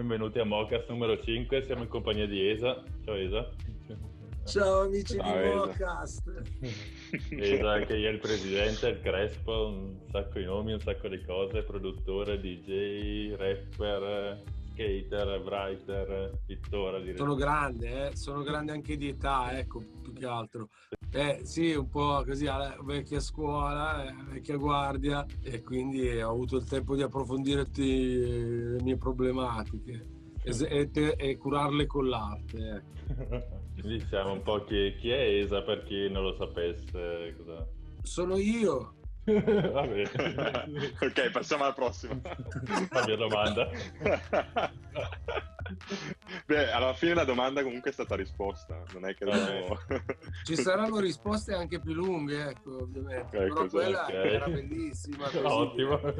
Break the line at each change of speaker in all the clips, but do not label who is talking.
benvenuti a Mocast numero 5, siamo in compagnia di Esa. Ciao Esa.
Ciao amici
Ciao,
di. Mocast.
Esa che è il presidente, il Crespo, un sacco di nomi, un sacco di cose, produttore, DJ, rapper, skater, writer, pittore. direi.
Sono grande, eh? sono grande anche di età, ecco, più che altro. Eh sì, un po' così alla vecchia scuola, eh, vecchia guardia e quindi ho avuto il tempo di approfondire tutte le mie problematiche e, e e curarle con l'arte. ecco.
Diciamo un po' chi, chi è Esa per chi non lo sapesse. Cosa...
Sono io.
Vabbè.
ok, passiamo alla prossima.
La mia domanda.
Beh, alla fine la domanda comunque è stata risposta, non è che dobbiamo...
Ci saranno risposte anche più lunghe, ecco, ovviamente.
Ecco,
Però quella
ok.
era bellissima. così.
Ottimo.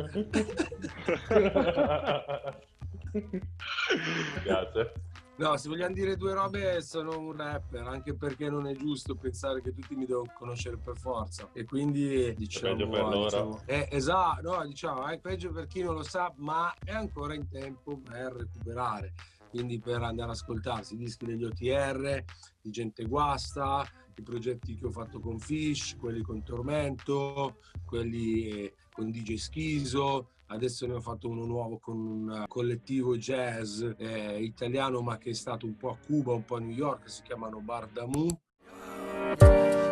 Grazie.
No, se vogliamo dire due robe, sono un rapper, anche perché non è giusto pensare che tutti mi devono conoscere per forza. E quindi diciamo.
peggio per loro.
diciamo- eh, esatto, no, diciamo, è peggio per chi non lo sa, ma è ancora in tempo per recuperare. Quindi per andare ad ascoltarsi i dischi degli OTR, di Gente Guasta, i progetti che ho fatto con Fish, quelli con Tormento, quelli eh, con DJ Schiso, Adesso ne ho fatto uno nuovo con un collettivo jazz eh, italiano ma che è stato un po' a Cuba, un po' a New York, si chiamano Bardamu.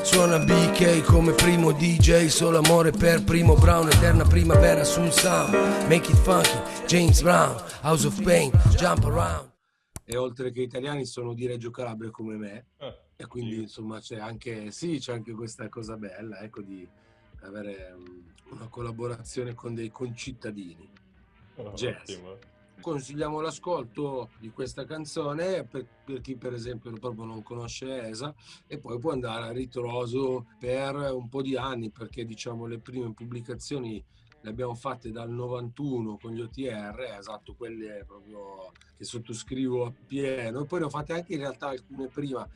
Suona BK come primo DJ, solo amore per Primo Brown, eterna primavera sul sound. Make it funky, James Brown, House of Pain, jump around.
E oltre che italiani sono di Reggio Calabria come me.
Ah,
E quindi insomma c'è anche, sì, c'è anche questa cosa bella, ecco, di avere um, una collaborazione con dei concittadini. Jazz.
Ottimo.
Consigliamo l'ascolto di questa canzone per, per chi per esempio proprio non conosce ESA e poi può andare a ritroso per un po' di anni perché diciamo le prime pubblicazioni le abbiamo fatte dal 91 con gli OTR, esatto, quelle proprio che sottoscrivo appieno e poi ne ho fatte anche in realtà alcune prima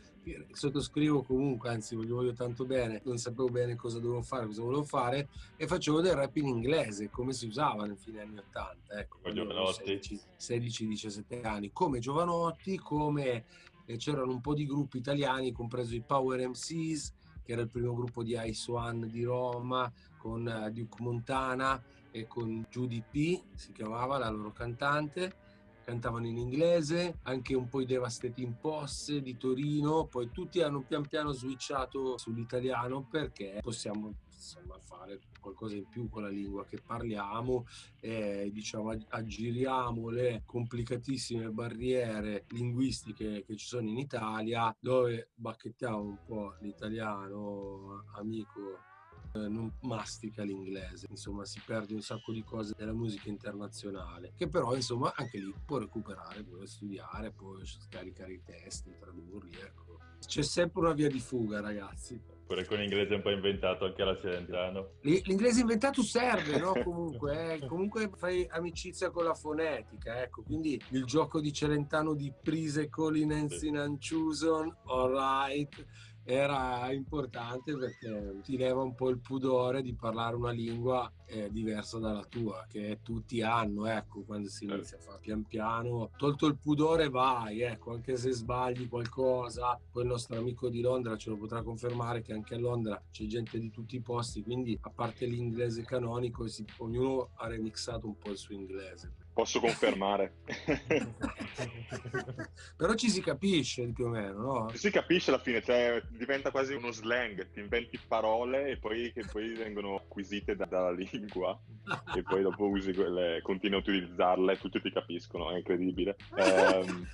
sottoscrivo comunque, anzi voglio, voglio tanto bene, non sapevo bene cosa dovevo fare, cosa volevo fare e facevo del rap in inglese come si usava nei fine anni 80, ecco,
Con
quando avevo
Giovanotti.
16-17 anni, come Giovanotti, come eh, c'erano un po' di gruppi italiani, compreso i Power MCs, che era il primo gruppo di Ice One di Roma, con eh, Duke Montana e con Judy P, si chiamava la loro cantante. Cantavano in inglese, anche un po' i Devastating Posse di Torino, poi tutti hanno pian piano switchato sull'italiano perché possiamo insomma, fare qualcosa in più con la lingua che parliamo e diciamo ag- aggiriamo le complicatissime barriere linguistiche che ci sono in Italia dove bacchettiamo un po' l'italiano amico non mastica l'inglese, insomma si perde un sacco di cose della musica internazionale, che però insomma anche lì può recuperare, può studiare, può scaricare i testi, tradurli, ecco. C'è sempre una via di fuga ragazzi.
Pure con l'inglese un po' inventato anche alla Celentano.
L'inglese inventato serve, no? Comunque, eh, comunque fai amicizia con la fonetica, ecco. Quindi il gioco di Celentano di Prise Colinensi Nanchuson, alright, era importante perché ti leva un po' il pudore di parlare una lingua eh, diversa dalla tua, che tutti hanno, ecco, quando si inizia a fare pian piano. Tolto il pudore vai, ecco, anche se sbagli qualcosa. Poi il nostro amico di Londra ce lo potrà confermare che anche a Londra c'è gente di tutti i posti, quindi a parte l'inglese canonico, si- ognuno ha remixato un po' il suo inglese.
Posso confermare.
Però ci si capisce più o meno, no?
si capisce alla fine, cioè diventa quasi uno slang, ti inventi parole e poi, che poi vengono acquisite da- dalla lingua e poi dopo usi quelle, continui a utilizzarle, tutti ti capiscono, è incredibile. Ehm,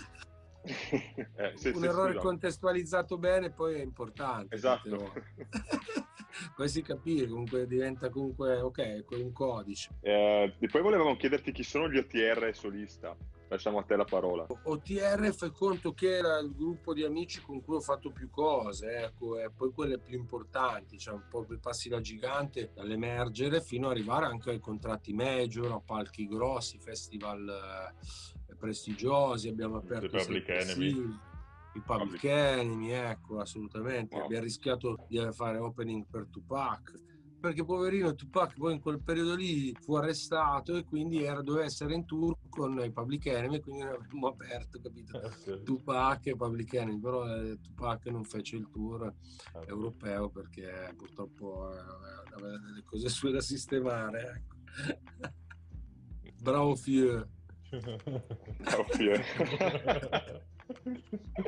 eh, sì,
un
sì,
errore
scusa.
contestualizzato bene poi è importante.
Esatto.
tante volte. poi si capisce, comunque diventa comunque ok, è un codice.
Eh, e poi volevamo chiederti chi sono gli OTR solista. Lasciamo a te la parola.
OTR fai conto che era il gruppo di amici con cui ho fatto più cose, ecco, e poi quelle più importanti, cioè un po' per passi da gigante dall'emergere fino ad arrivare anche ai contratti major, a palchi grossi, festival eh, prestigiosi, abbiamo aperto
Public Enemy.
I Public. Enemy, ecco, assolutamente.
Wow.
Abbiamo rischiato di fare opening per Tupac, perché poverino Tupac poi in quel periodo lì fu arrestato e quindi era, doveva essere in tour con i Public Enemy, quindi noi avremmo aperto, capito?
Eh,
Tupac e Public Enemy, però eh, Tupac non fece il tour
Ah,
europeo perché purtroppo eh, aveva delle cose sue da sistemare. Ecco. Bravo Fieu.
Ovvio.
No,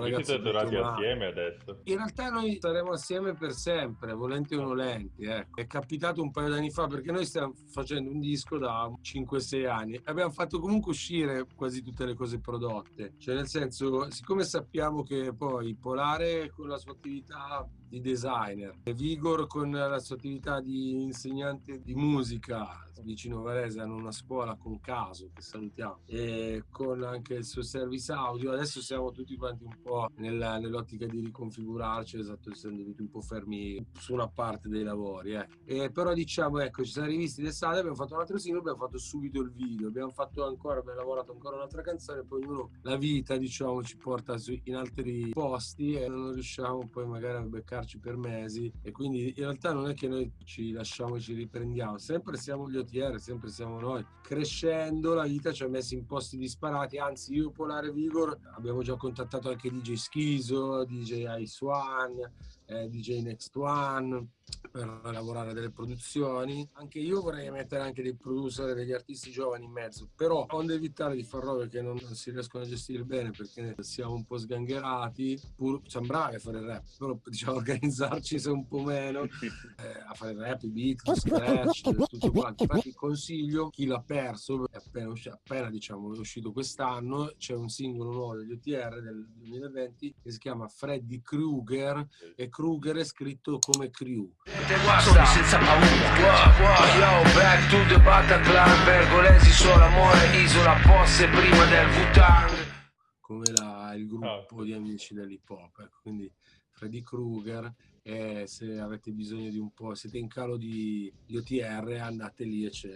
ragazzi,
siete tornati
male.
assieme adesso.
In realtà noi staremo assieme per sempre, volenti o nolenti. Ecco. È capitato un paio d'anni fa perché noi stiamo facendo un disco da 5-6 anni. Abbiamo fatto comunque uscire quasi tutte le cose prodotte. Cioè nel senso, siccome sappiamo che poi Polare con la sua attività di designer, e Vigor con la sua attività di insegnante di musica vicino a Varese hanno una scuola con Caso che salutiamo e con anche il suo service audio adesso siamo tutti quanti un po' nella- nell'ottica di riconfigurarci esatto essendo tutti un po' fermi su una parte dei lavori eh. E però diciamo ecco ci siamo rivisti d'estate abbiamo fatto un altro singolo abbiamo fatto subito il video abbiamo fatto ancora abbiamo lavorato ancora un'altra canzone poi ognuno la vita diciamo ci porta su- in altri posti e non riusciamo poi magari a beccarci per mesi e quindi in realtà non è che noi ci lasciamo e ci riprendiamo sempre siamo gli OTR sempre siamo noi crescendo la vita ci ha messi in posti disparati anzi io Polare Vigor abbiamo già contattato anche DJ Schiso DJ Ice One eh, DJ Next One per lavorare delle produzioni. Anche io vorrei mettere anche dei producer e degli artisti giovani in mezzo, però onde evitare di far robe che non, si riescono a gestire bene perché siamo un po' sgangherati, pur siamo bravi a fare il rap, però diciamo organizzarci se un po' meno eh, a fare il rap, i beat, lo scratch, tutto quanto. Infatti consiglio chi l'ha perso, è appena, usci- appena diciamo, è uscito quest'anno, c'è un singolo nuovo degli OTR del 2020 che si chiama Freddy Krueger e Krueger è scritto come Crew.
Sono senza paura Yo, back to the Bataclan Pergolesi solo amore Isola Posse prima del Bhutan
come la- il gruppo
Ah.
di amici dell'hip hop. Ecco, quindi Freddy Krueger. E se avete bisogno di un po', siete in calo di, di OTR, andate lì e c'è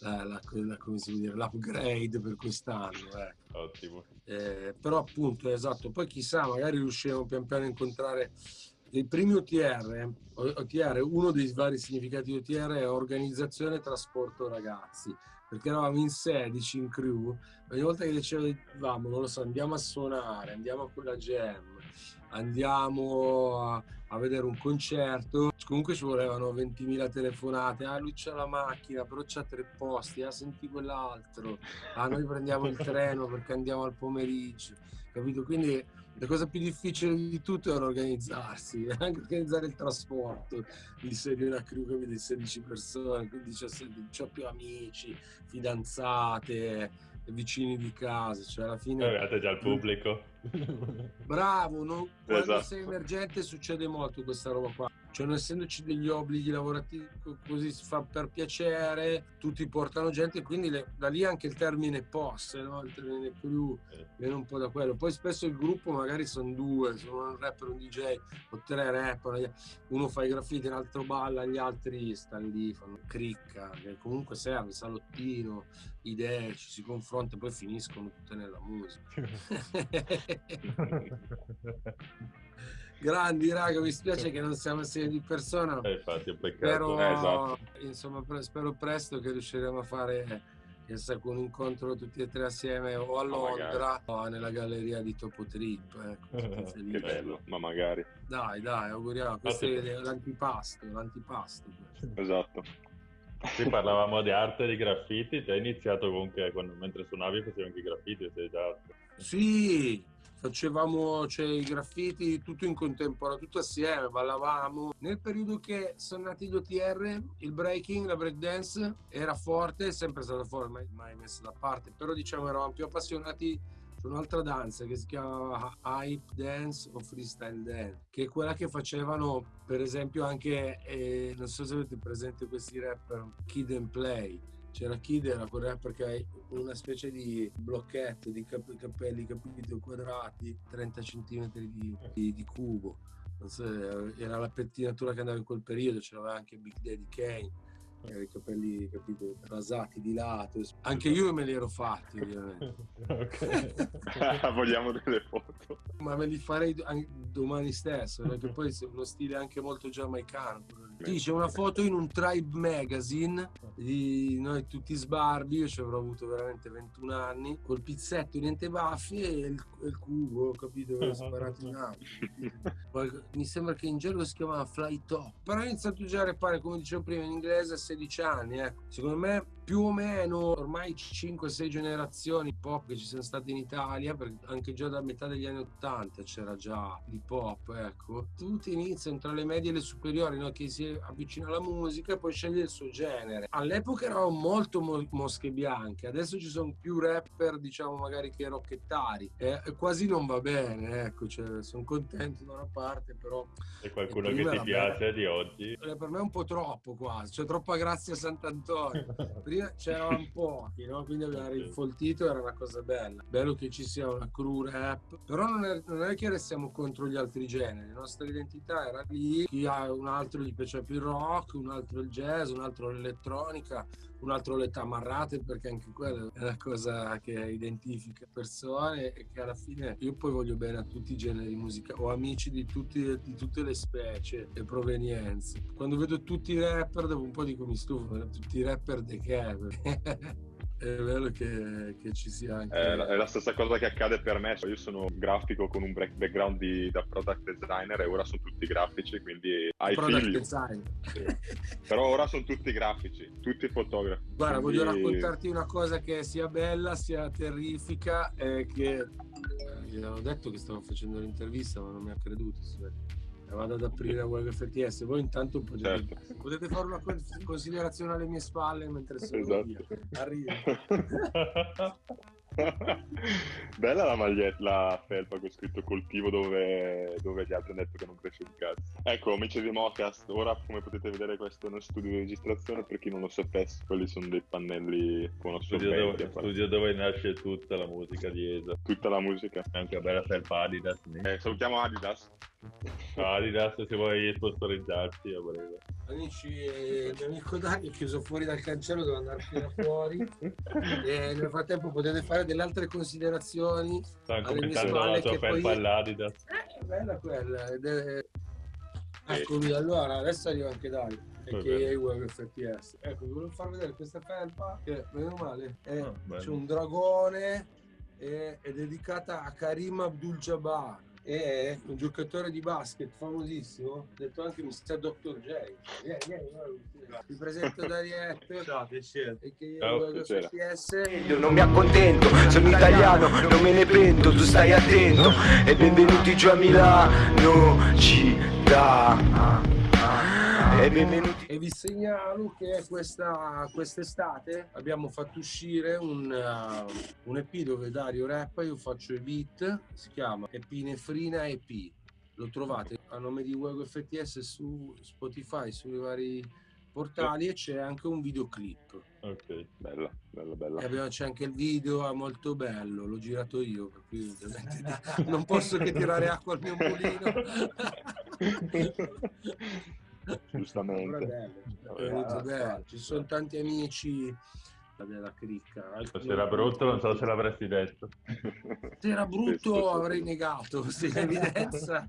la, la- la- come si può dire, l'upgrade per quest'anno. ecco.
Ottimo.
Eh, però appunto, esatto, poi chissà, magari riusciremo pian piano a incontrare i primi OTR. OTR, uno dei vari significati OTR è organizzazione trasporto ragazzi, perché eravamo in 16 in crew, ogni volta che dicevamo, non lo so, andiamo a suonare, andiamo a quella jam, andiamo a, a vedere un concerto, comunque ci volevano 20.000 telefonate, ah lui c'ha la macchina, però c'ha tre posti, ah senti quell'altro, ah noi prendiamo il treno perché andiamo al pomeriggio, capito? Quindi la cosa più difficile di tutto era organizzarsi, anche organizzare il trasporto di se- di una crew di 16 persone, quindi 17, c'ho più amici, fidanzate, vicini di casa, cioè alla fine...
Avevate già il pubblico.
Bravo, no? quando
Esatto.
sei emergente succede molto questa roba qua. Cioè, non essendoci degli obblighi lavorativi, co- così si fa per piacere, tutti portano gente, quindi le- da lì anche il termine POS, no? il termine crew, viene un po' da quello. Poi spesso il gruppo magari sono due, sono un rapper, un DJ, o tre rapper, uno fa i graffiti, l'altro balla, gli altri stanno lì, fanno cricca, che comunque serve, salottino, idee, ci si confronta e poi finiscono tutte nella musica. Grandi raga, mi spiace che non siamo assieme di persona,
Eh, infatti, è un peccato.
però
Eh, esatto.
insomma spero presto che riusciremo a fare con un incontro tutti e tre assieme o a. Londra o nella galleria di Topo Trip. Ecco.
Che bello, ma magari.
Dai, dai, auguriamo. Questo
Ottimo.
è l'antipasto, l'antipasto.
Esatto.
Qui parlavamo di arte e di graffiti, te hai iniziato comunque quando, mentre suonavi facevi anche i graffiti, sei già...
Sì, facevamo cioè, i graffiti tutto in contemporanea, tutto assieme, ballavamo. Nel periodo che sono nati gli OTR, il breaking, la breakdance era forte, è sempre stato forte, mai, mai messo da parte, però diciamo eravamo più appassionati su un'altra danza che si chiama hype dance o freestyle dance, che è quella che facevano per esempio anche, eh, non so se avete presente questi rapper, Kid and Play, c'era Kid, era hai una specie di blocchetto di cap- capelli capito quadrati, 30 cm di, di- di cubo. Non so, era la pettinatura che andava in quel periodo, c'era anche Big Daddy Kane. i capelli, capito, rasati di lato. Anche io me li ero fatti, ovviamente.
Vogliamo delle foto.
Ma me li farei domani stesso, perché poi è uno stile anche molto giamaicano. Sì, c'è una foto in un Tribe Magazine di noi tutti sbarbi, io ci avrò avuto veramente 21 anni, col pizzetto, niente baffi e il, il cubo, capito? Sparato in alto. Mi sembra che in gergo si chiamava Fly Top. Però ho iniziato già a repare, come dicevo prima, in inglese a 16 anni. Ecco. Secondo me più o meno ormai 5-6 generazioni pop che ci sono state in Italia, perché anche già da metà degli anni 80 c'era già l'hip hop, ecco. Tutti iniziano tra le medie e le superiori, no? che si avvicina alla musica e poi sceglie il suo genere. All'epoca erano molto mo- mosche bianche, adesso ci sono più rapper, diciamo magari che rocchettari, e quasi non va bene, ecco, cioè, sono contento da una parte, però...
C'è qualcuno che ti piace bella. di oggi?
Eh, per me è un po' troppo quasi, c'è troppa grazia a Sant'Antonio. Prima c'erano pochi, no? quindi abbiamo rinfoltito, era una cosa bella. Bello che ci sia una crew rap, però non è, non è che restiamo contro gli altri generi, la nostra identità era lì, chi ha un altro gli piace più il rock, un altro il jazz, un altro l'elettronica, un altro le tamarrate perché anche quella è una cosa che identifica persone e che alla fine io poi voglio bene a tutti i generi musicali ho amici di, tutti, di tutte le specie e provenienze quando vedo tutti i rapper dopo un po' dico mi stufo tutti i rapper di che è bello che, che, ci sia anche...
È la, è la, stessa cosa che accade per me, io sono grafico con un background di, da product designer e ora sono tutti grafici, quindi hai
product figli. design.
Sì. Però ora sono tutti grafici, tutti fotografi.
Guarda, quindi... voglio raccontarti una cosa che sia bella, sia terrifica, e che eh, gli avevo detto che stavo facendo l'intervista, ma non mi ha creduto. Sì vado ad aprire Web FTS. Voi intanto potete, certo. potete, fare una considerazione alle mie spalle mentre sono esatto. via. Arrivo.
Bella la maglietta, la felpa con scritto coltivo dove, dove, gli altri hanno detto che non cresce un cazzo. Ecco, amici di Mocast, ora come potete vedere questo è uno studio di registrazione, per chi non lo sapesse, quelli sono dei pannelli con
studio dove, studio dove nasce tutta la musica di ESA.
Tutta la musica.
Anche una bella felpa Adidas.
Eh, salutiamo Adidas.
Adidas se vuoi sponsorizzarti a
breve. Amici, il mio amico Dani è chiuso fuori dal cancello, devo andare fino fuori. e nel frattempo potete fare delle altre considerazioni.
Stanno commentando la tua felpa poi... all'Adidas.
Eh, è bella quella. È... Eccomi, allora, adesso arriva anche Dani che Web FPS. Ecco, vi volevo far vedere questa felpa che, meno male, è, oh, c'è un dragone e è dedicata a Karim Abdul-Jabbar è un giocatore di basket famosissimo, detto anche Mr. Dr. J. Vieni, vieni, ti presento Darietto.
Ciao, piacere.
E che io Ciao.
Io non mi accontento, sono italiano, non me ne pento, tu stai attento. E benvenuti giù a Milano, città.
E benvenuti. E vi segnalo che questa quest'estate abbiamo fatto uscire un, uh, un EP dove Dario rappa, io faccio i beat, si chiama Epinefrina EP. Lo trovate a nome di Wego FTS su Spotify, sui vari portali e c'è anche un videoclip.
Ok, bella, bella, bella.
E abbiamo, c'è anche il video, è molto bello, l'ho girato io, per cui non posso che tirare acqua al mio mulino.
giustamente.
Bello, bello. Ci sono tanti amici della cricca.
Se era brutto non so se l'avresti detto.
Se era brutto avrei negato, se in evidenza.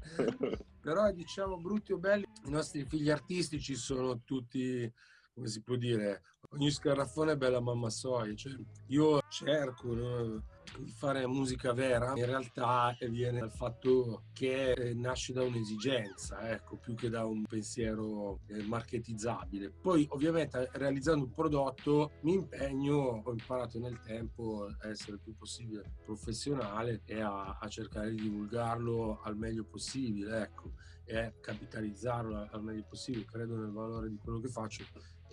Però diciamo brutti o belli, i nostri figli artistici sono tutti, come si può dire, ogni scarraffone è bella mamma soia. Cioè, io cerco no? Fare musica vera in realtà viene dal fatto che nasce da un'esigenza, ecco, più che da un pensiero eh, marketizzabile. Poi ovviamente realizzando un prodotto mi impegno, ho imparato nel tempo a essere il più possibile professionale e a, a cercare di divulgarlo al meglio possibile, ecco, e capitalizzarlo al meglio possibile. Credo nel valore di quello che faccio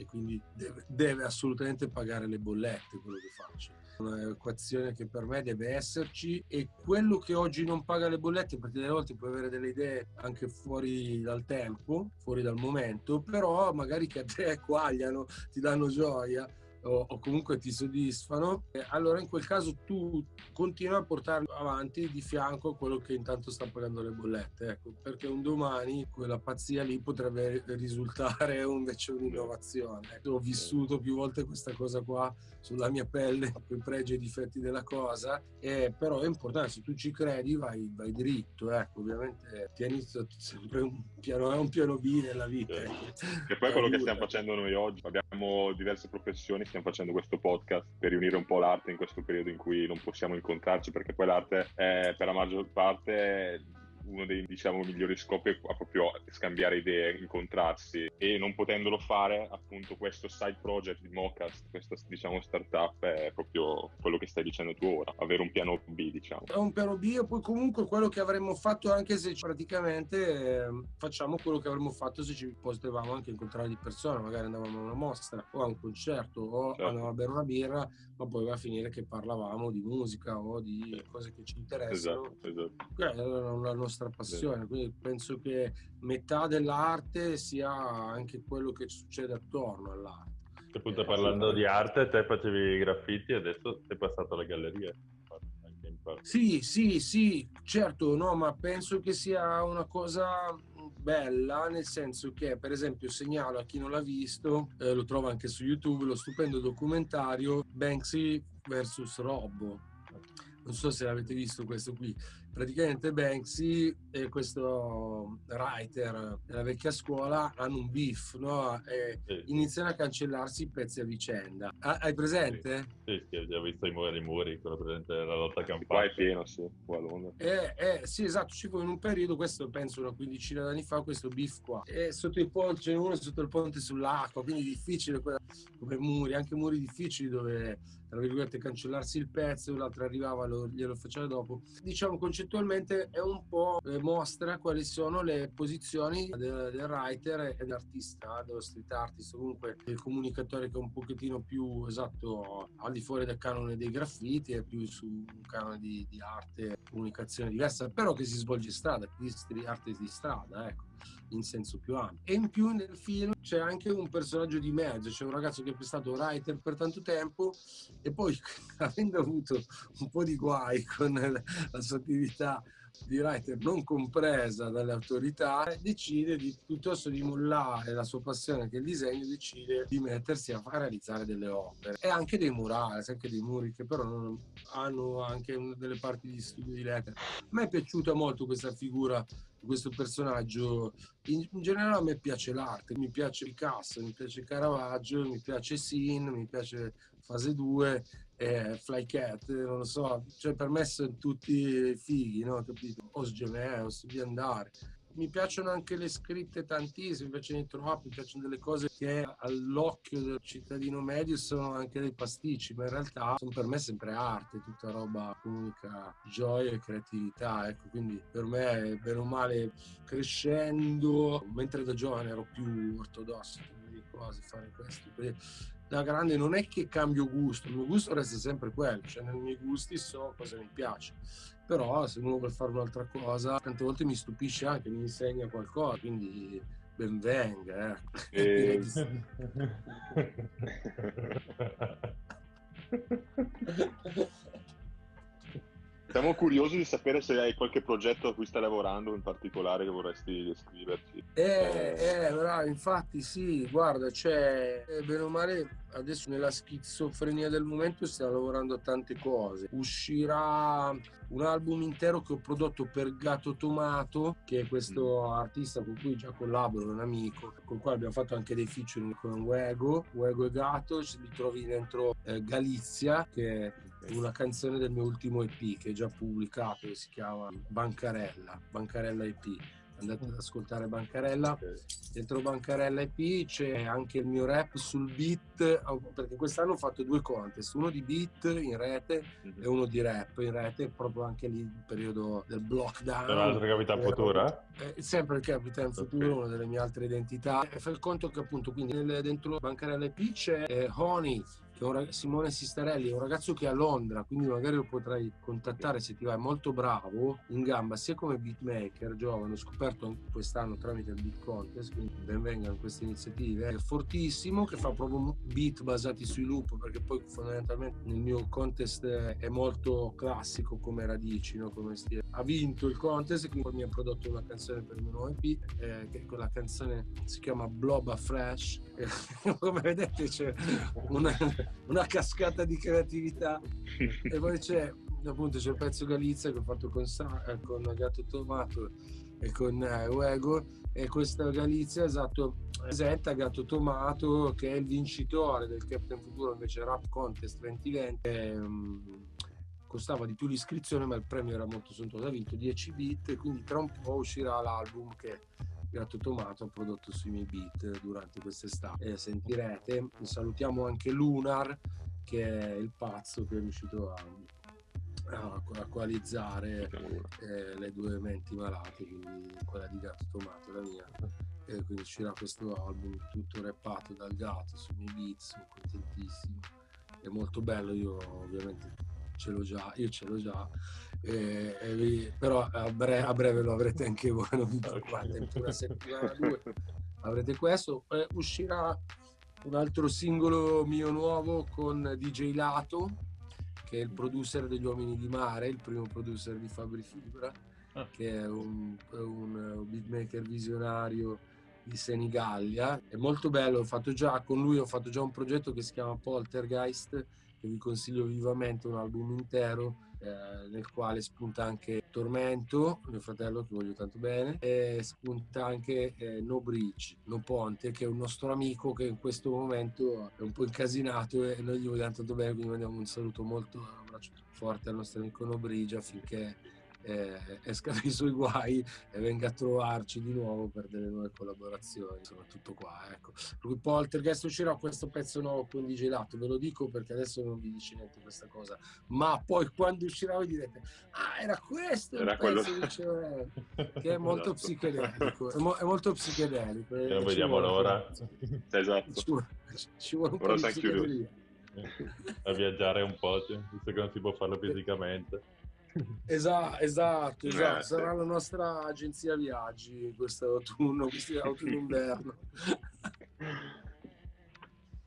e quindi deve, deve assolutamente pagare le bollette quello che faccio. Un'equazione che per me deve esserci e quello che oggi non paga le bollette perché delle volte puoi avere delle idee anche fuori dal tempo fuori dal momento però magari che a te quagliano ti danno gioia o, o comunque ti soddisfano, allora in quel caso tu continui a portare avanti di fianco quello che intanto sta pagando le bollette, ecco, perché un domani quella pazzia lì potrebbe risultare invece un'innovazione. Ho vissuto più volte questa cosa qua sulla mia pelle, i pregi e i difetti della cosa, eh, però è importante, se tu ci credi vai, vai dritto, ecco, ovviamente tieni sempre un piano un piano B nella vita.
Ecco. E poi è quello che stiamo facendo noi oggi, abbiamo diverse professioni, stiamo facendo questo podcast per riunire un po' l'arte in questo periodo in cui non possiamo incontrarci, perché poi l'arte è per la maggior parte uno dei diciamo, migliori scopi è proprio scambiare idee, incontrarsi e non potendolo fare appunto questo side project di Mocast, questa diciamo startup è proprio quello che stai dicendo tu ora, avere un piano B diciamo.
È un piano B e poi comunque quello che avremmo fatto anche se praticamente eh, facciamo quello che avremmo fatto se ci potevamo anche incontrare di persona, magari andavamo a una mostra o a un concerto o certo. andavamo a bere una birra, ma poi va a finire che parlavamo di musica o di cose che ci interessano. Esatto, esatto. Era la nostra passione, quindi penso che metà dell'arte sia anche quello che succede attorno all'arte.
Appunto, eh, parlando di arte, te facevi i graffiti e adesso sei passato alla galleria.
Sì, sì, sì, certo, no, ma penso che sia una cosa bella, nel senso che, per esempio, segnalo a chi non l'ha visto, eh, lo trova anche su YouTube, lo stupendo documentario Banksy vs. Robbo. Non so se l'avete visto questo qui praticamente Banksy e questo writer della vecchia scuola hanno un beef, no? E sì. iniziano a cancellarsi i pezzi a vicenda. Ah, hai presente?
Sì, sì, ho visto i muri, i muri, quello presente la lotta campana.
Qua è pieno, sì, qua a Londra.
Eh, eh, sì, esatto, ci fu in un periodo, questo penso una quindicina d'anni fa, questo beef qua. E sotto il ponte, c'è uno sotto il ponte sull'acqua, quindi difficile quella, come muri, anche muri difficili dove, tra virgolette, cancellarsi il pezzo, l'altro arrivava, lo, glielo faceva dopo. Diciamo, concettualmente è un po' eh, mostra quali sono le posizioni del, del writer e dell'artista, dello street artist, comunque del comunicatore che è un pochettino più esatto al di fuori del canone dei graffiti e più su un canone di, di arte, comunicazione diversa, però che si svolge in strada, di arte di strada, ecco in senso più ampio. E in più nel film c'è anche un personaggio di mezzo, c'è un ragazzo che è stato writer per tanto tempo e poi avendo avuto un po' di guai con la sua attività di writer non compresa dalle autorità, decide di, piuttosto di mollare la sua passione che è il disegno, decide di mettersi a, realizzare delle opere e anche dei murali, anche dei muri che però non, hanno anche delle parti di studio di lettere. A me è piaciuta molto questa figura questo personaggio. In, in, generale a me piace l'arte, mi piace Picasso, mi piace Caravaggio, mi piace Sin, mi piace Fase 2, eh, Flycat, non lo so, cioè per me sono tutti fighi, no? Capito? Gemeos, di andare mi piacciono anche le scritte tantissime, mi piacciono i troppi, mi piacciono delle cose che all'occhio del cittadino medio sono anche dei pasticci, ma in realtà sono per me sempre arte, tutta roba comunica gioia e creatività, ecco, quindi per me, bene o male, crescendo, mentre da giovane ero più ortodosso, cose, fare questo, da grande non è che cambio gusto, il mio gusto resta sempre quello, cioè nei miei gusti so cosa mi piace però se uno vuole fare un'altra cosa tante volte mi stupisce anche, mi insegna qualcosa, quindi ben venga. Eh. E...
Siamo curiosi di sapere se hai qualche progetto a cui stai lavorando in particolare che vorresti descriverci.
Eh, eh, eh bravo, infatti sì, guarda, c'è, cioè, bene o male, adesso nella schizofrenia del momento stiamo lavorando a tante cose. Uscirà un album intero che ho prodotto per Gato Tomato, che è questo mm. artista con cui già collaboro, un amico, con il quale abbiamo fatto anche dei featuring con Wego, Wego e Gato, li trovi dentro eh, Galizia, che è una canzone del mio ultimo EP che è già pubblicato, che si chiama Bancarella, Bancarella EP andate ad ascoltare Bancarella. Dentro Bancarella EP c'è anche il mio rap sul beat, perché quest'anno ho fatto due contest, uno di beat in rete mm-hmm. e uno di rap in rete, proprio anche lì il periodo del lockdown.
Tra l'altro Capitan Futura?
Eh, sempre il Capitan Futura, okay. una delle mie altre identità. E fa il conto che appunto quindi nel, dentro Bancarella EP c'è eh, Honey, un, Simone Sistarelli è un ragazzo che è a Londra, quindi magari lo potrai contattare se ti va, è molto bravo in gamba, sia come beatmaker, giovane, ho scoperto quest'anno tramite il Beat Contest, quindi benvengano queste iniziative, è fortissimo, che fa proprio beat basati sui loop, perché poi fondamentalmente nel mio contest è molto classico come radici, no? come stile. Ha vinto il contest quindi mi ha prodotto una canzone per il mio nuovo EP, eh, che quella canzone si chiama Blob a Fresh, come vedete c'è una una cascata di creatività. e poi c'è appunto c'è il pezzo Galizia che ho fatto con, eh, con Gatto Tomato e con eh, Uego e questa Galizia esatto presenta Gatto Tomato che è il vincitore del Captain Futuro invece Rap Contest 2020 e, um, costava di più l'iscrizione ma il premio era molto sontuoso ha vinto 10 bit quindi tra un po' uscirà l'album che Gatto Tomato ha prodotto sui miei beat durante quest'estate. E sentirete, salutiamo anche Lunar, che è il pazzo che è riuscito a, a, a coalizzare eh, le due menti malate, quindi quella di Gatto Tomato e la mia. E quindi uscirà questo album tutto rappato dal gatto sui miei beat, sono contentissimo. È molto bello, io ovviamente ce l'ho già, io ce l'ho già, eh, eh, però a breve, a breve, lo avrete anche voi, non vi preoccupate, una settimana, due, avrete questo. Eh, uscirà un altro singolo mio nuovo con DJ Lato, che è il producer degli Uomini di Mare, il primo producer di Fabri Fibra, ah. che è un, un beatmaker visionario di Senigallia. È molto bello, ho fatto già con lui, ho fatto già un progetto che si chiama Poltergeist, che vi consiglio vivamente, un album intero eh, nel quale spunta anche Tormento, mio fratello che voglio tanto bene, e spunta anche eh, No Bridge, No Ponte, che è un nostro amico che in questo momento è un po' incasinato e noi gli vogliamo tanto bene, quindi mandiamo un saluto molto, un abbraccio forte al nostro amico No Bridge affinché eh, esca dai suoi guai e venga a trovarci di nuovo per delle nuove collaborazioni. Insomma, tutto qua. Ecco. Per Poltergeist uscirà questo pezzo nuovo con DJ Lato, ve lo dico perché adesso non vi dice niente questa cosa, ma poi quando uscirà voi direte: Ah, era questo era quello che, che è molto esatto. psichedelico. È, mo- è, molto psichedelico.
E non vediamo l'ora.
Esatto. Ci vuole,
ci vuole un po' di psichedelia.
A viaggiare un po', visto che non si può farlo fisicamente.
Esatto, esatto, esatto. sarà la nostra agenzia viaggi questo autunno, questo autunno inverno.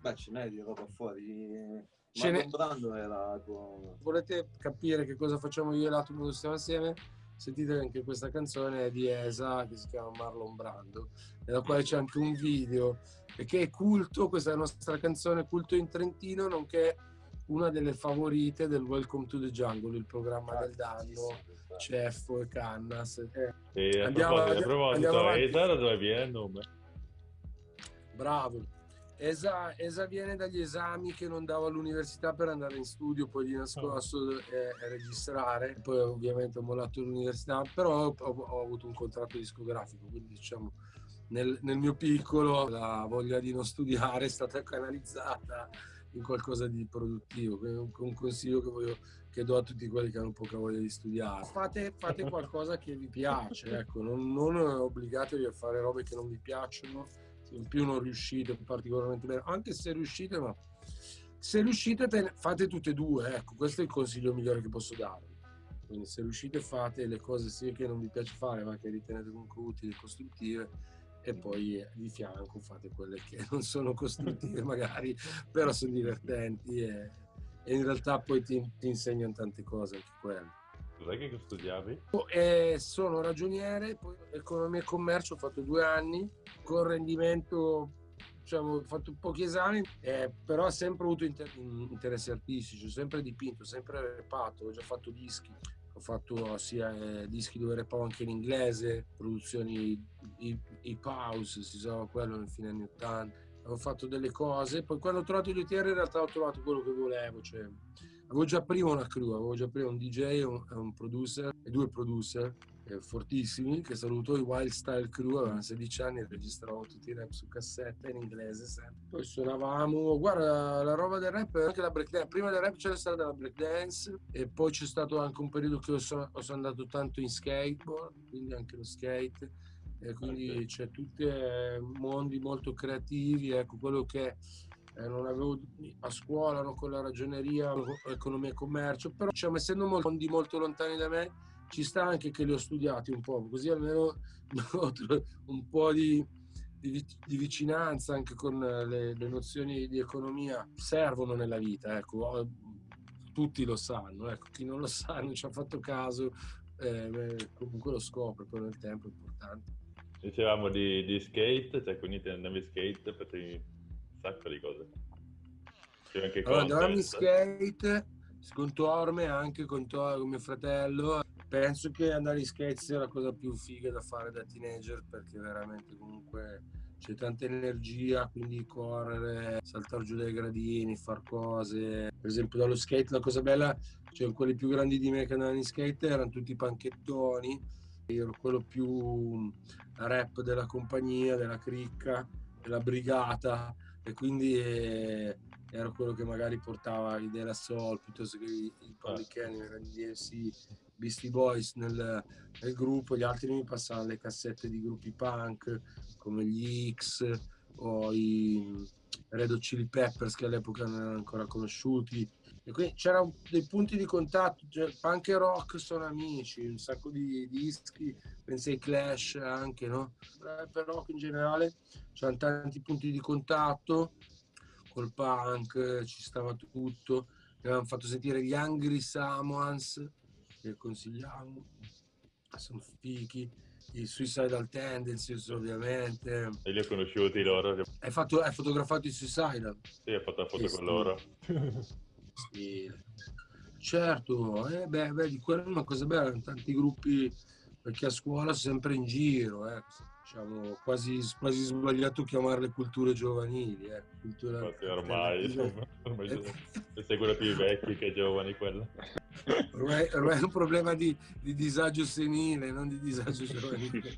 Beh, ce n'è di roba fuori. Ce n'è. Era tua...
Volete capire che cosa facciamo io e l'Atom quando stiamo assieme? Sentite anche questa canzone di Esa che si chiama Marlon Brando, nella quale c'è anche un video e che è culto, questa è la nostra canzone culto in Trentino, nonché una delle favorite del Welcome to the Jungle, il programma del danno, Ceffo e Cannas. Eh,
andiamo, a proposito, Esa da dove viene il nome?
Bravo. Esa, Esa, viene dagli esami che non davo all'università per andare in studio, poi di nascosto e, e registrare. Poi ovviamente ho mollato l'università, però ho, ho, avuto un contratto discografico, quindi diciamo nel, nel mio piccolo la voglia di non studiare è stata canalizzata in qualcosa di produttivo. Un consiglio che, voglio, che do a tutti quelli che hanno poca voglia di studiare. Fate, fate qualcosa che vi piace, ecco, non, non obbligatevi a fare robe che non vi piacciono, se in più non riuscite particolarmente bene, anche se riuscite, ma se riuscite fate tutte e due, ecco, questo è il consiglio migliore che posso darvi. Quindi se riuscite fate le cose sia che non vi piace fare, ma che ritenete comunque utili e costruttive e poi di fianco fate quelle che non sono costruttive magari, però sono divertenti e, e in realtà poi ti, ti, insegnano tante cose anche quelle.
Cos'è che studiavi?
Eh, sono ragioniere, poi economia e commercio, ho fatto due anni, con rendimento diciamo, ho fatto pochi esami, eh, però ho sempre avuto inter- interessi artistici, ho sempre dipinto, ho sempre repato, ho già fatto dischi ho fatto sia eh, dischi dove repavo anche in inglese, produzioni hip house, si usava quello nel fine anni 80. Ho fatto delle cose, poi quando ho trovato gli OTR in realtà ho trovato quello che volevo, cioè, avevo già prima una crew, avevo già prima un DJ un, un producer e due producer eh, fortissimi che saluto i Wild Style Crew avevano 16 anni e registravamo tutti i rap su cassetta in inglese sempre. poi suonavamo guarda la roba del rap anche la breakdance prima del rap c'era stata la breakdance e poi c'è stato anche un periodo che ho, so, ho sono andato tanto in skateboard quindi anche lo skate e quindi c'è tutti mondi molto creativi ecco quello che eh, non avevo a scuola no, con la ragioneria, economia e commercio, però diciamo, essendo mondi molto lontani da me, ci sta anche che li ho studiati un po', così almeno un po' di, di, di vicinanza anche con le, le, nozioni di economia servono nella vita, ecco, tutti lo sanno, ecco, chi non lo sa, non ci ha fatto caso, eh, comunque lo scopre, poi nel tempo è importante.
Dicevamo di, di skate, cioè quindi ti andavi skate, facevi un sacco di cose.
Anche allora, andavamo in skate, con Torme, anche con, Tor, con mio fratello. Penso che andare in skate sia la cosa più figa da fare da teenager perché veramente comunque c'è tanta energia, quindi correre, saltare giù dai gradini, far cose. Per esempio dallo skate la cosa bella, cioè quelli più grandi di me che andavano in skate erano tutti panchettoni, io ero quello più rap della compagnia, della cricca, della brigata e quindi ero quello che magari portava i Della Soul piuttosto che i, i Public Enemy, i DMC, Beastie Boys nel, nel, gruppo, gli altri mi passavano le cassette di gruppi punk come gli X o i Red Hot Chili Peppers che all'epoca non erano ancora conosciuti. E quindi c'erano dei punti di contatto cioè, punk e rock sono amici un sacco di dischi penso ai Clash anche no? per rock in generale c'erano tanti punti di contatto col punk ci stava tutto avevamo fatto sentire gli Angry Samoans che consigliamo sono fichi i Suicidal Tendencies ovviamente.
E li ho conosciuti loro?
Hai, fatto, hai fotografato i Suicidal?
Sì, ho fatto la foto con loro.
Sì. Certo, eh, beh, beh, di quello è una cosa bella, tanti gruppi, perché a scuola sempre in giro, eh, diciamo, quasi, quasi sbagliato chiamarle culture giovanili. Eh, cultura
Infatti ormai, ormai eh. seguono più i vecchi che i giovani quello.
Ormai, ormai, è un problema di, di disagio senile, non di disagio giovanile.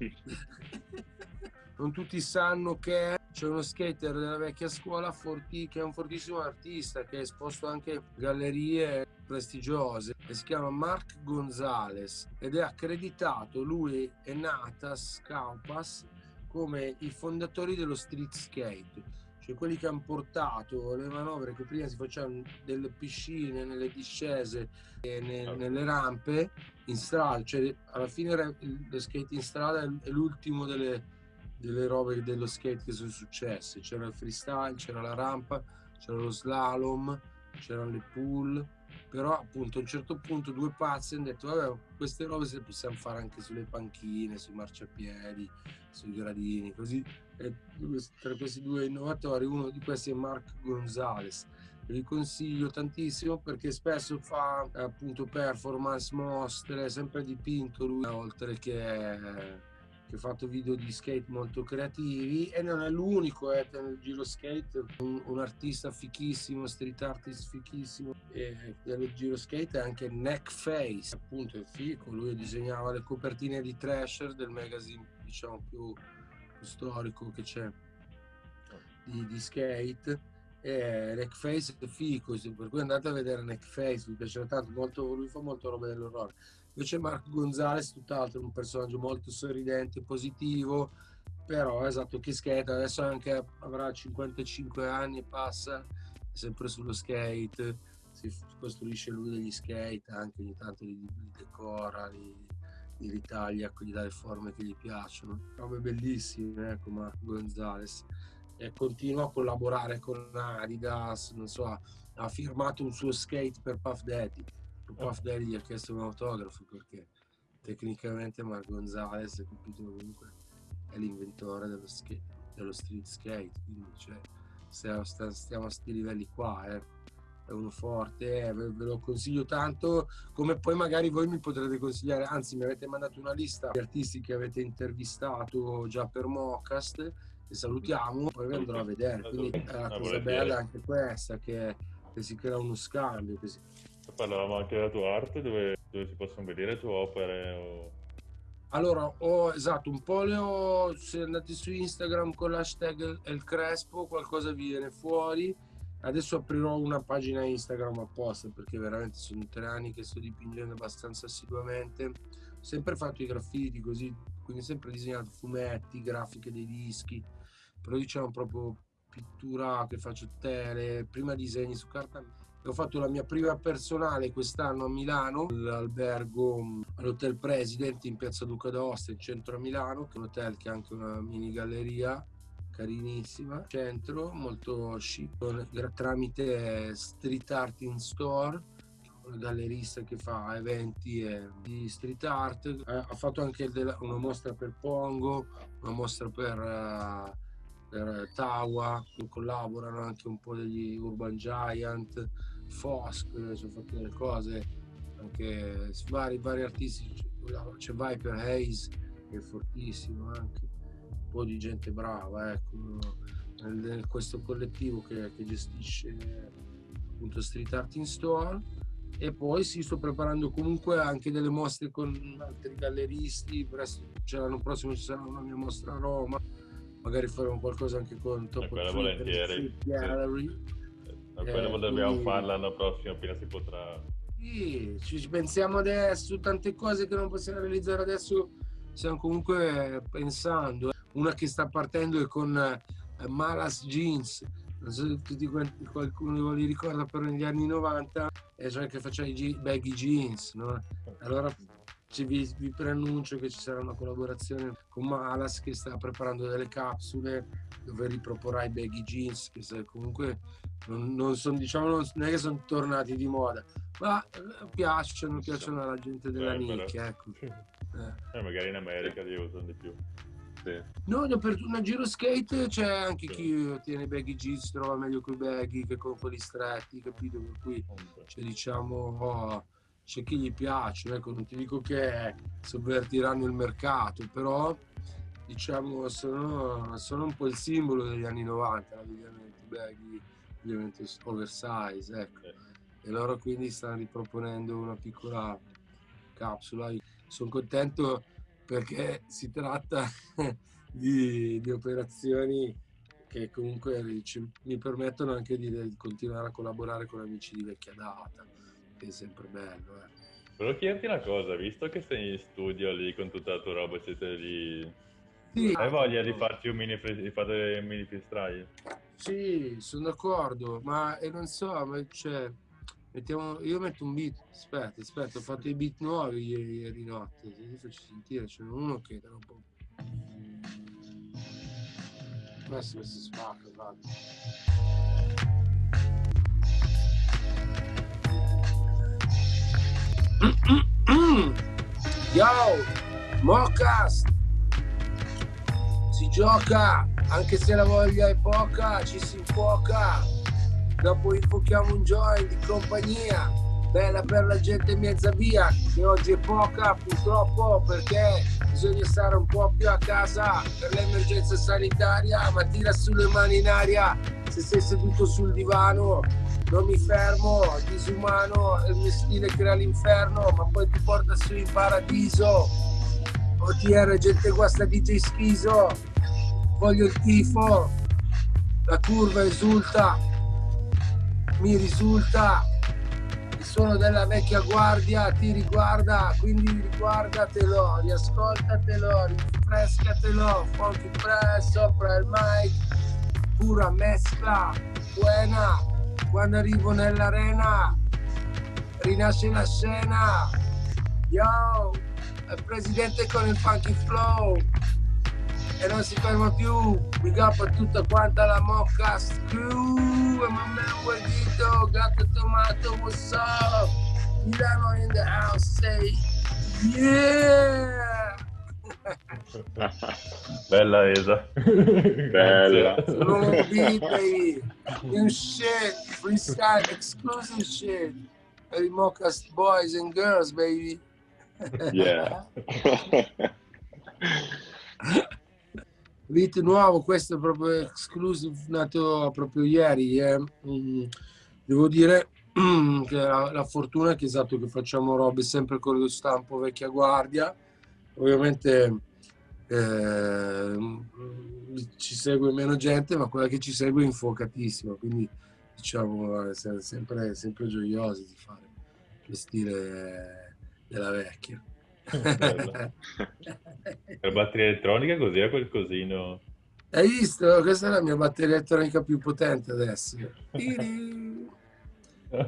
non tutti sanno che c'è uno skater della vecchia scuola Forti, che è un fortissimo artista che ha esposto anche gallerie prestigiose e si chiama Mark Gonzales ed è accreditato lui e Natas Kaupas come i fondatori dello street skate cioè quelli che hanno portato le manovre che prima si facevano delle piscine, nelle discese ne, nelle rampe in strada, cioè alla fine lo skate in strada è l'ultimo delle, delle robe dello skate che sono successe. C'era il freestyle, c'era la rampa, c'era lo slalom, c'erano le pool, però appunto a un certo punto due pazzi hanno detto vabbè queste robe se le possiamo fare anche sulle panchine, sui marciapiedi, sui gradini, così e tra questi due innovatori uno di questi è Mark Gonzales. Vi consiglio tantissimo perché spesso fa appunto performance mostre sempre dipinto lui oltre che che ha fatto video di skate molto creativi e non è l'unico eh, nel giro skate, un, un, artista fichissimo, street artist fichissimo e dello giro skate è anche Neckface, appunto è fico, lui disegnava le copertine di Thrasher del magazine diciamo più, più storico che c'è di, di skate e Neckface è fico, per cui andate a vedere Neckface, mi piace tanto, molto, lui fa molto roba dell'orrore Invece Marco Gonzalez, tutt'altro, un personaggio molto sorridente, positivo, però esatto, che skate, adesso anche avrà 55 anni e passa, sempre sullo skate, si costruisce lui degli skate, anche ogni tanto li, li decora, li, li ritaglia, gli dà le forme che gli piacciono. Robe bellissime, ecco Marco Gonzalez. E continua a collaborare con Adidas, non so, ha firmato un suo skate per Puff Daddy Puff Daddy gli ha chiesto un autografo perché tecnicamente Mark Gonzalez è capito comunque è l'inventore dello, dello street skate quindi cioè, stiamo, stiamo a questi livelli qua eh. è uno forte eh, ve, ve, lo consiglio tanto come poi magari voi mi potrete consigliare anzi mi avete mandato una lista di artisti che avete intervistato già per Mocast e salutiamo poi vi andrò a vedere quindi è una cosa bella anche questa che, che si crea uno scambio che si,
Parlavamo anche della tua arte, dove, dove si possono vedere le tue opere? O...
Allora, ho esatto, un po' le ho, se andate su Instagram con l'hashtag El Crespo, qualcosa viene fuori. Adesso aprirò una pagina Instagram apposta perché veramente sono tre anni che sto dipingendo abbastanza assiduamente. Ho sempre fatto i graffiti così, quindi sempre disegnato fumetti, grafiche dei dischi, però diciamo proprio pittura che faccio tele, prima disegni su carta. Ho fatto la mia prima personale quest'anno a Milano, l'albergo mm, all'Hotel President in piazza Duca d'Aosta, in centro a Milano, che è un hotel che ha anche una mini galleria carinissima, centro, molto chic, tramite street art in store, una gallerista che fa eventi di street art, eh, ha fatto anche una mostra per Pongo, una mostra per, uh, per Tawa, collaborano anche un po' degli Urban Giant, Fosk, ci ho fatto delle cose, anche vari, vari artisti, c'è Viper Hayes che è fortissimo anche po' di gente brava ecco, nel, questo collettivo che, che, gestisce appunto Street Art in Store. E poi si sto preparando comunque anche delle mostre con altri galleristi presto cioè l'anno prossimo ci sarà una mia mostra a Roma magari faremo qualcosa anche con
Top quella volentieri. Gallery sì. eh, dobbiamo quindi... farla l'anno prossimo appena si potrà
sì, ci pensiamo adesso tante cose che non possiamo realizzare adesso stiamo comunque pensando una che sta partendo è con uh, Malas Jeans non so se tutti qualcuno li ricorda però negli anni 90 e cioè che faceva i baggy jeans no? allora vi, vi, preannuncio che ci sarà una collaborazione con Malas che sta preparando delle capsule dove riproporrà i baggy jeans che comunque non, non, son, diciamo, non, non è che sono tornati di moda ma eh, piacciono, piacciono alla gente della eh, nicchia ecco.
eh. magari in America li usano di più
sì. No, per una giro skate c'è anche sì. chi tiene baggy jeans, si trova meglio con i baggy che con quelli stretti, capito? Per cui cioè, diciamo, oh, c'è chi gli piace, ecco, non ti dico che sovvertiranno il mercato, però diciamo sono, sono un po' il simbolo degli anni 90, l'abbigliamento baggy, l'abbigliamento oversize, ecco. E loro quindi stanno riproponendo una piccola capsula. Sono contento perché si tratta di, di operazioni che comunque mi permettono anche di, continuare a collaborare con amici di vecchia data, è sempre bello. Eh.
Volevo chiederti una cosa, visto che sei in studio lì con tutta la tua roba, siete lì...
Sì,
Hai voglia di farti un mini, di fare mini freestyle?
Sì, sono d'accordo, ma e non so, ma cioè, Mettiamo, io metto un beat, aspetta, aspetta, ho fatto i beat nuovi ieri, ieri notte, se li faccio sentire, c'è uno che era un po'... Questo, questo spacca, guarda. Yo, Mocast! Si gioca, anche se la voglia è poca, ci si infuoca dopo infuochiamo un joint di compagnia bella per la gente mezza via che oggi è poca purtroppo perché bisogna stare un po' più a casa per l'emergenza sanitaria ma tira sulle mani in aria se sei seduto sul divano non mi fermo disumano è il mio stile crea l'inferno ma poi ti porta su in paradiso. OTR gente guasta DJ schiso. Voglio il tifo. La curva esulta. Mi risulta. Il suono della vecchia guardia ti riguarda, quindi riguardatelo, riascoltatelo, rinfrescatelo, funky press sopra il mic, pura mescla, buena, quando arrivo nell'arena rinasce la scena, yo, il presidente con il funky flow, e non si ferma più. Big up a tutta quanta la Mocca Crew e man Guardito, Gatto Tomato, what's up? Milano in the house, say yeah!
Bella Esa.
Bella.
Beat, baby. New shit. Freestyle exclusive shit. Hey, Mocast boys and girls, baby.
yeah.
Beat nuovo, questo è proprio exclusive, nato proprio ieri. Eh. Mm, devo dire che la, la, fortuna è che esatto che facciamo robe sempre con lo stampo vecchia guardia. Ovviamente eh, ci segue meno gente, ma quella che ci segue è infuocatissima, quindi diciamo siamo sempre, sempre gioiosi di fare lo stile della vecchia
per batteria elettronica così è quel cosino.
Hai visto? Questa è la mia batteria elettronica più potente adesso.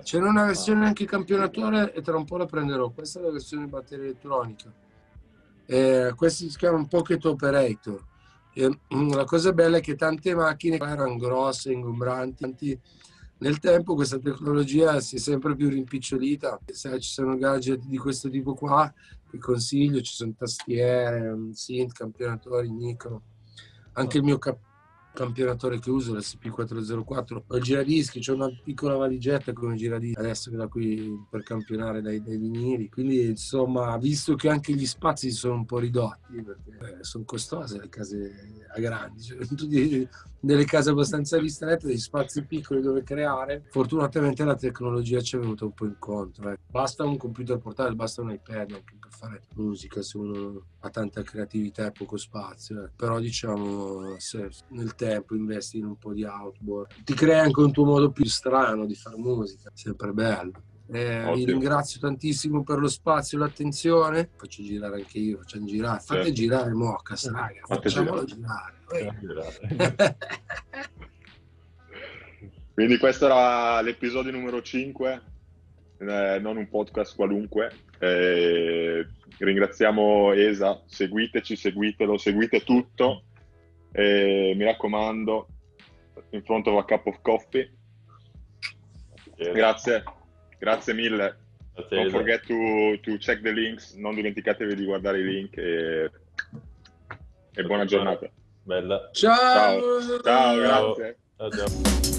C'è una versione anche campionatore e tra un po' la prenderò. Questa è la versione batteria elettronica. Eh, questo si chiama Pocket Operator. E, mm, la cosa bella è che tante macchine erano grosse, ingombranti. Nel tempo questa tecnologia si è sempre più rimpicciolita. Se ci sono gadget di questo tipo qua, vi consiglio, ci sono tastiere, synth, campionatori, micro. Anche il mio cap- campionatore che uso, l'SP404. Ho il giradischi, c'è una piccola valigetta come giradischi adesso che da qui per campionare dai, dai, vinili. Quindi insomma, visto che anche gli spazi sono un po' ridotti, perché eh, sono costose le case a grandi, cioè, delle case abbastanza ristrette, degli spazi piccoli dove creare. Fortunatamente la tecnologia ci è venuta un po' incontro. Eh. Basta un computer portatile, basta un iPad anche per fare musica se uno ha tanta creatività e poco spazio. Eh. Però diciamo, se nel tempo investi in un po' di outboard, ti crea anche un tuo modo più strano di fare musica, sempre bello. Eh, vi ringrazio tantissimo per lo spazio e l'attenzione. Faccio girare anche io, facciamo girare. Fate certo. girare Mocas, raga. Facciamolo girare. girare.
Quindi questo era l'episodio numero 5, eh, non un podcast qualunque. Eh, ringraziamo Esa, seguiteci, seguitelo, seguite tutto. Eh, mi raccomando, in front of a cup of coffee. Grazie. Grazie mille. Grazie Don't forget to, to, check the links, non dimenticatevi di guardare i link e, e buona giornata.
Bella.
Ciao.
Ciao, Ciao grazie. Ciao.